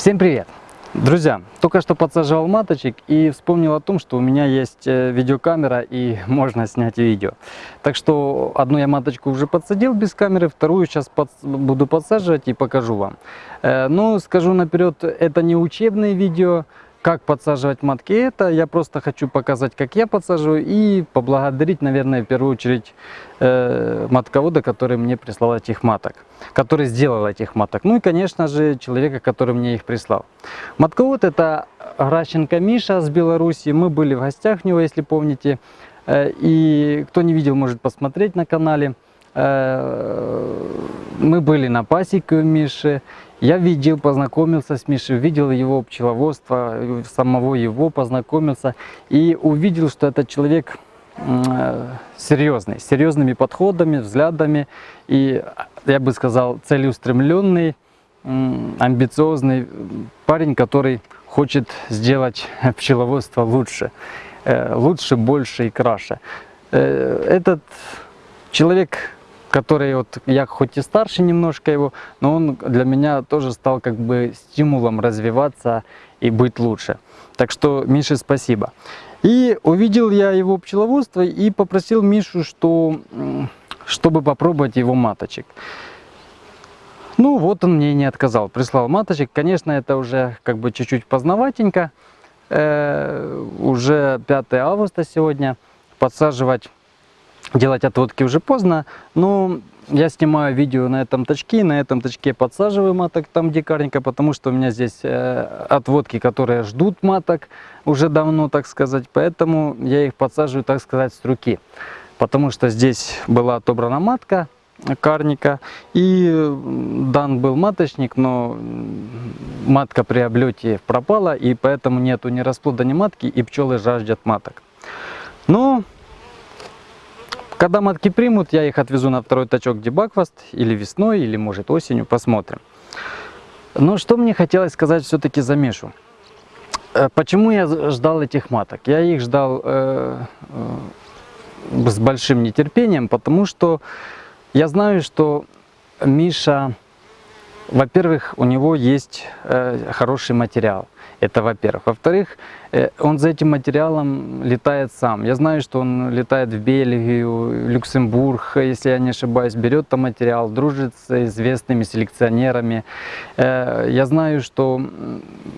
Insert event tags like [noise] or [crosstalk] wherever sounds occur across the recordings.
Всем привет! Друзья, только что подсаживал маточек и вспомнил о том, что у меня есть э, видеокамера и [laughs] можно снять видео. Так что одну я маточку уже подсадил без камеры, вторую сейчас под... буду подсаживать и покажу вам. Э, но скажу наперед, это не учебное видео, как подсаживать матки это, я просто хочу показать, как я подсаживаю и поблагодарить, наверное, в первую очередь э, матковода, который мне прислал этих маток, который сделал этих маток. Ну и, конечно же, человека, который мне их прислал. Матковод это Гращенко Миша с Беларуси, мы были в гостях у него, если помните, э, и кто не видел, может посмотреть на канале. Э, мы были на пасеке у Миши, я видел, познакомился с Мишей, видел его пчеловодство, самого его познакомился и увидел, что этот человек э, серьезный, с серьезными подходами, взглядами и, я бы сказал, целеустремленный, амбициозный парень, который хочет сделать пчеловодство лучше, э, лучше, больше и краше. Этот человек который вот я хоть и старше немножко его, но он для меня тоже стал как бы стимулом развиваться и быть лучше. Так что Мише спасибо. И увидел я его пчеловодство и попросил Мишу, что, чтобы попробовать его маточек. Ну вот он мне не отказал, прислал маточек. Конечно, это уже как бы чуть-чуть поздноватенько. Э, уже 5 августа сегодня. Подсаживать делать отводки уже поздно, но я снимаю видео на этом точке, на этом точке подсаживаю маток там дикарненько, потому что у меня здесь э, отводки, которые ждут маток уже давно, так сказать, поэтому я их подсаживаю, так сказать, с руки. Потому что здесь была отобрана матка карника и дан был маточник, но матка при облете пропала и поэтому нету ни расплода, ни матки и пчелы жаждут маток. Но когда матки примут, я их отвезу на второй точок дебакфаст или весной, или может осенью, посмотрим. Но что мне хотелось сказать все-таки за Мишу. Э, почему я ждал этих маток? Я их ждал э, э, с большим нетерпением, потому что я знаю, что Миша, во-первых, у него есть э, хороший материал. Это во-первых. Во-вторых, э, он за этим материалом летает сам. Я знаю, что он летает в Бельгию, Люксембург, если я не ошибаюсь, берет там материал, дружит с известными селекционерами. Э, я знаю, что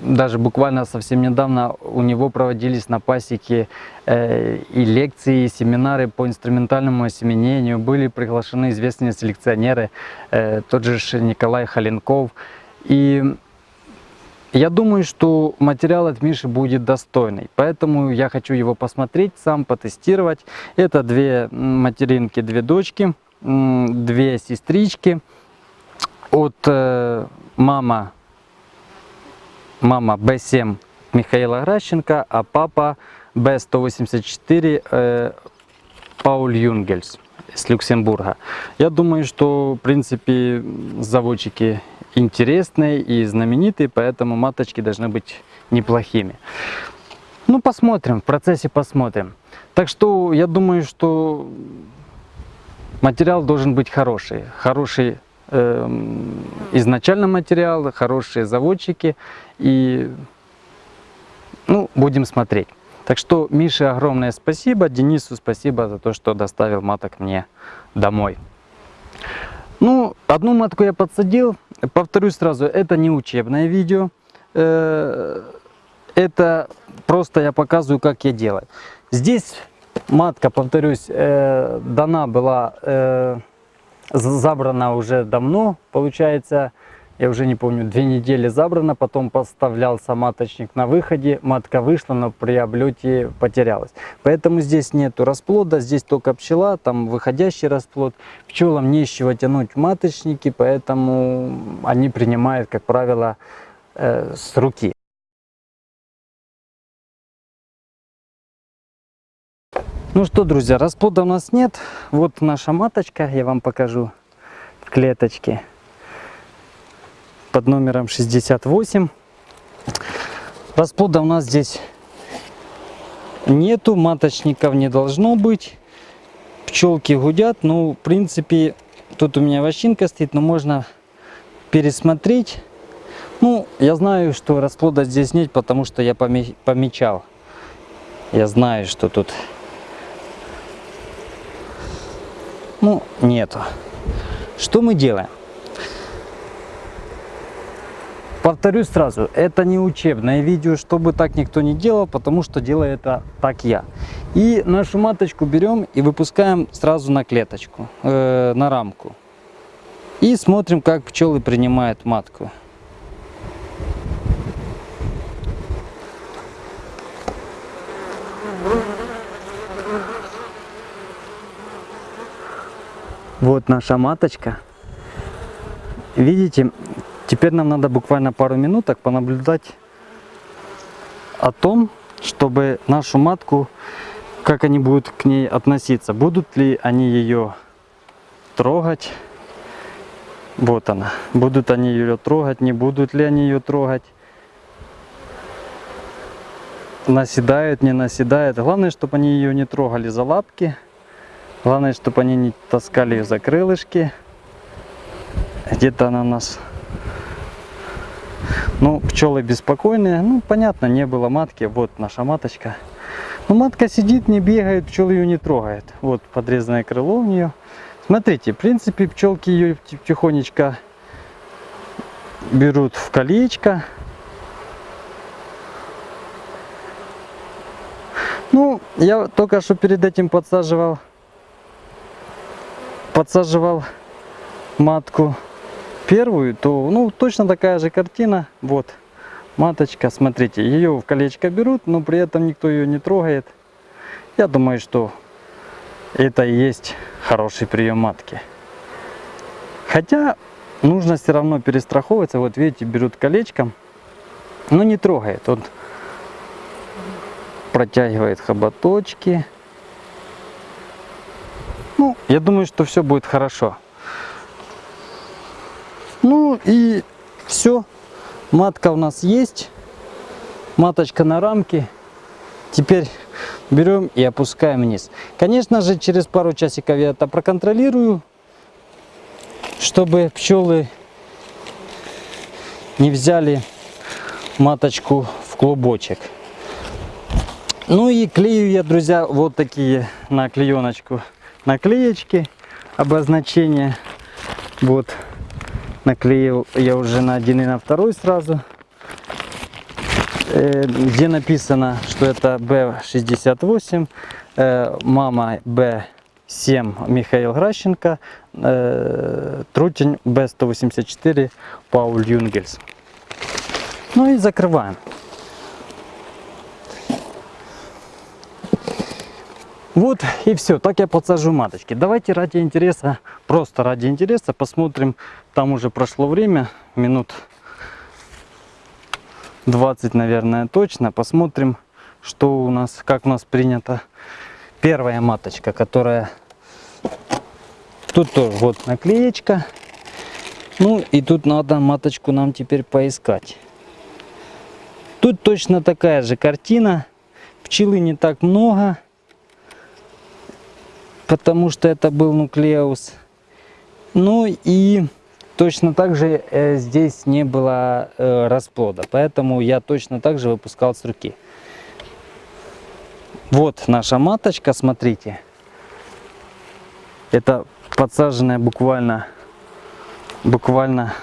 даже буквально совсем недавно у него проводились на пасеке э, и лекции, и семинары по инструментальному осеменению. Были приглашены известные селекционеры, тот же Николай Халенков. И я думаю, что материал от Миши будет достойный, поэтому я хочу его посмотреть, сам потестировать. Это две материнки, две дочки, две сестрички. От э, мама, мама B7 Михаила Гращенко, а папа B184 э, Пауль Юнгельс с Люксембурга. Я думаю, что в принципе заводчики интересные и знаменитые, поэтому маточки должны быть неплохими. Ну, посмотрим, в процессе посмотрим. Так что я думаю, что материал должен быть хороший. Хороший э, изначально материал, хорошие заводчики. И, ну, будем смотреть. Так что Мише огромное спасибо, Денису спасибо за то, что доставил маток мне домой. Ну, одну матку я подсадил. Повторюсь сразу, это не учебное видео. Э, это просто я показываю, как я делаю. Здесь матка, повторюсь, э, дана была, э, забрана уже давно, получается, я уже не помню, две недели забрана, потом поставлялся маточник на выходе, матка вышла, но при облете потерялась. Поэтому здесь нету расплода, здесь только пчела, там выходящий расплод. Пчелам не из чего тянуть маточники, поэтому они принимают, как правило, э, с руки. Ну что, друзья, расплода у нас нет. Вот наша маточка, я вам покажу в клеточке под номером 68. Расплода у нас здесь нету, маточников не должно быть. Пчелки гудят, ну, в принципе, тут у меня вощинка стоит, но можно пересмотреть. Ну, я знаю, что расплода здесь нет, потому что я поме- помечал. Я знаю, что тут... Ну, нету. Что мы делаем? Повторюсь сразу, это не учебное видео, чтобы так никто не делал, потому что делаю это так я. И нашу маточку берем и выпускаем сразу на клеточку, э, на рамку. И смотрим, как пчелы принимают матку. Вот наша маточка. Видите, теперь нам надо буквально пару минуток понаблюдать о том, чтобы нашу матку, как они будут к ней относиться. Будут ли они ее трогать. Вот она. Будут они ее трогать, не будут ли они ее трогать. Наседают, не наседают. Главное, чтобы они ее не трогали за лапки. Главное, чтобы они не таскали ее за крылышки. Где-то она у нас... Ну, пчелы беспокойные. Ну, понятно, не было матки. Вот наша маточка. Ну, матка сидит, не бегает, пчелы ее не трогает. Вот подрезанное крыло у нее. Смотрите, в принципе, пчелки ее тихонечко берут в колечко. Ну, я только что перед этим подсаживал, подсаживал матку первую, то, ну, точно такая же картина. Вот, маточка, смотрите, ее в колечко берут, но при этом никто ее не трогает. Я думаю, что это и есть хороший прием матки. Хотя нужно все равно перестраховываться. Вот видите, берут колечком, но не трогает. Он протягивает хоботочки. Ну, я думаю, что все будет хорошо. Ну и все. Матка у нас есть. Маточка на рамке. Теперь берем и опускаем вниз. Конечно же, через пару часиков я это проконтролирую, чтобы пчелы не взяли маточку в клубочек. Ну и клею я, друзья, вот такие на клееночку наклеечки, обозначения. Вот, наклеил я уже на один и на второй сразу. Э, где написано, что это Б68, э, мама Б7 Михаил Гращенко, э, трутень Б184 Пауль Юнгельс. Ну и закрываем. Вот и все, так я подсажу маточки. Давайте ради интереса, просто ради интереса посмотрим, там уже прошло время, минут 20, наверное, точно. Посмотрим, что у нас, как у нас принято. Первая маточка, которая... Тут тоже вот наклеечка. Ну и тут надо маточку нам теперь поискать. Тут точно такая же картина. Пчелы не так много, потому что это был нуклеус. Ну и Точно так же э, здесь не было э, расплода, поэтому я точно так же выпускал с руки. Вот наша маточка, смотрите. Это подсаженная буквально, буквально,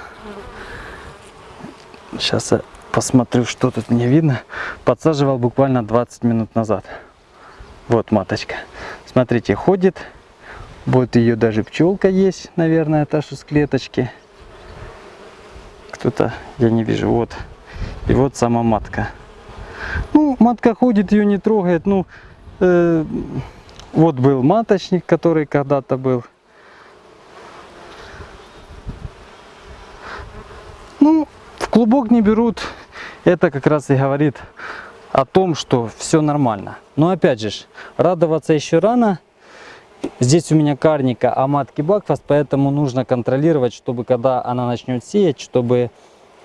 сейчас я посмотрю, что тут мне видно. Подсаживал буквально 20 минут назад. Вот маточка. Смотрите, ходит. Вот ее даже пчелка есть, наверное, та, что с клеточки. Кто-то, я не вижу, вот. И вот сама матка. Ну, матка ходит, ее не трогает. Ну, э, вот был маточник, который когда-то был. Ну, в клубок не берут. Это как раз и говорит о том, что все нормально. Но опять же, радоваться еще рано. Здесь у меня карника, а матки Бакфаст, поэтому нужно контролировать, чтобы когда она начнет сеять, чтобы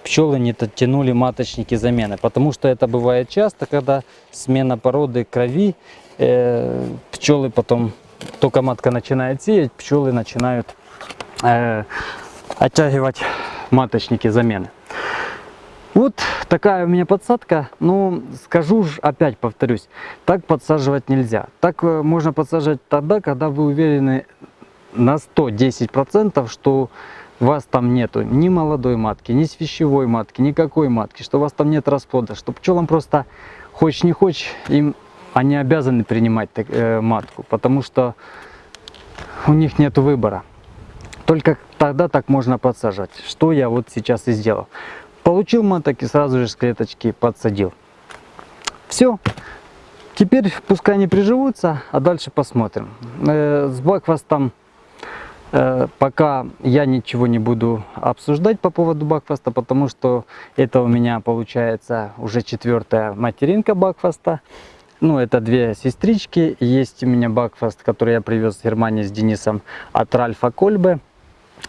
пчелы не тянули маточники замены. Потому что это бывает часто, когда смена породы крови, э, пчелы потом, только матка начинает сеять, пчелы начинают э, оттягивать маточники замены. Такая у меня подсадка. Ну, скажу ж, опять повторюсь, так подсаживать нельзя. Так э, можно подсаживать тогда, когда вы уверены на 110%, что вас там нету ни молодой матки, ни свящевой матки, никакой матки, что у вас там нет расплода, что пчелам просто, хочешь не хочешь, им они обязаны принимать э, матку, потому что у них нет выбора. Только тогда так можно подсаживать, что я вот сейчас и сделал. Получил маток и сразу же с клеточки подсадил. Все. Теперь пускай они приживутся, а дальше посмотрим. Э, с бакфастом э, пока я ничего не буду обсуждать по поводу бакфаста, потому что это у меня получается уже четвертая материнка бакфаста. Ну, это две сестрички. Есть у меня бакфаст, который я привез с Германии с Денисом от Ральфа Кольбе.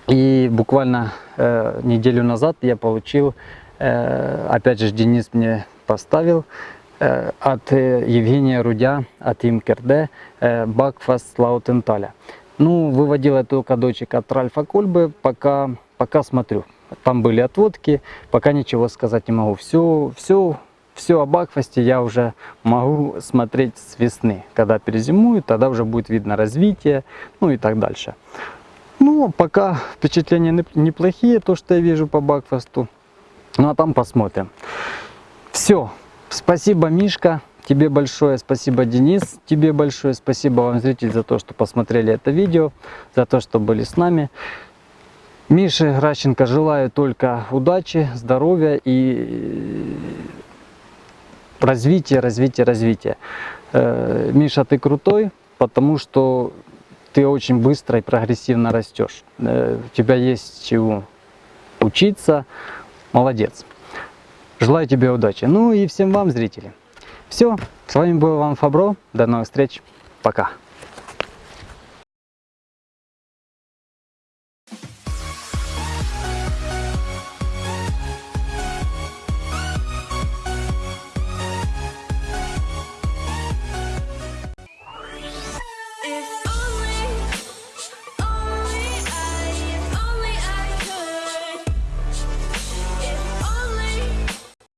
И буквально э, неделю назад я получил, э, опять же Денис мне поставил, э, от э, Евгения Рудя, от Имкерде, э, Бакфаст Лаутенталя. Ну, выводил я только от Ральфа Кольбы, пока, пока смотрю. Там были отводки, пока ничего сказать не могу. Все, все, все о Бакфасте я уже могу смотреть с весны. Когда перезимуют, тогда уже будет видно развитие, ну и так дальше. Ну, пока впечатления неплохие, то, что я вижу по Бакфасту. Ну, а там посмотрим. Все. Спасибо, Мишка. Тебе большое спасибо, Денис. Тебе большое спасибо вам, зритель, за то, что посмотрели это видео, за то, что были с нами. Мише Гращенко желаю только удачи, здоровья и развития, развития, развития. Э, Миша, ты крутой, потому что ты очень быстро и прогрессивно растешь. Э, у тебя есть чего учиться. Молодец. Желаю тебе удачи. Ну и всем вам, зрители. Все, с вами был Иван Фабро. До новых встреч. Пока.